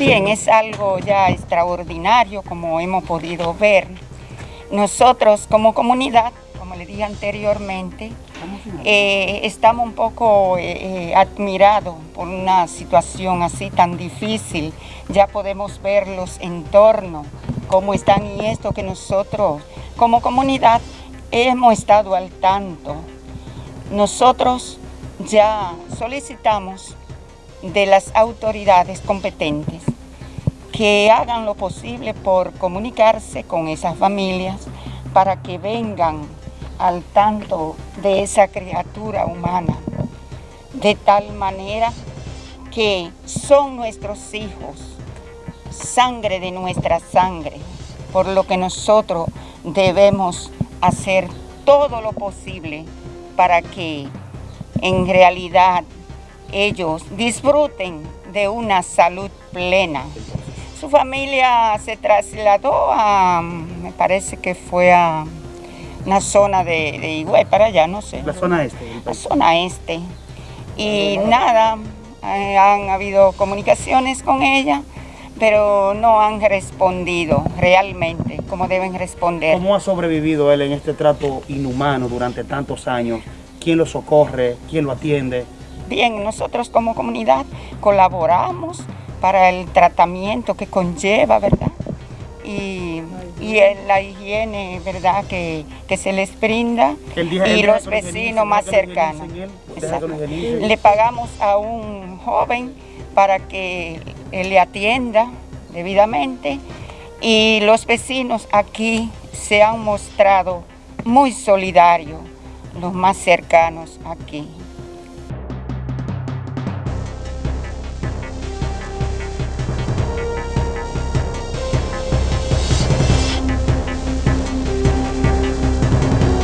Bien, es algo ya extraordinario como hemos podido ver. Nosotros como comunidad, como le dije anteriormente, eh, estamos un poco eh, eh, admirados por una situación así tan difícil. Ya podemos ver los entornos, cómo están y esto que nosotros como comunidad hemos estado al tanto. Nosotros ya solicitamos de las autoridades competentes que hagan lo posible por comunicarse con esas familias para que vengan al tanto de esa criatura humana, de tal manera que son nuestros hijos, sangre de nuestra sangre, por lo que nosotros debemos hacer todo lo posible para que en realidad ellos disfruten de una salud plena. Su familia se trasladó a, me parece que fue a una zona de, de para allá, no sé. La zona este. La zona este. Y nada, eh, han habido comunicaciones con ella, pero no han respondido realmente como deben responder. ¿Cómo ha sobrevivido él en este trato inhumano durante tantos años? ¿Quién lo socorre? ¿Quién lo atiende? Bien, nosotros como comunidad colaboramos para el tratamiento que conlleva, ¿verdad? Y, la higiene, ¿verdad? Que, se les brinda y los vecinos más cercanos. Le pagamos a un joven para que le atienda debidamente y los vecinos aquí se han mostrado muy solidarios, los más cercanos aquí.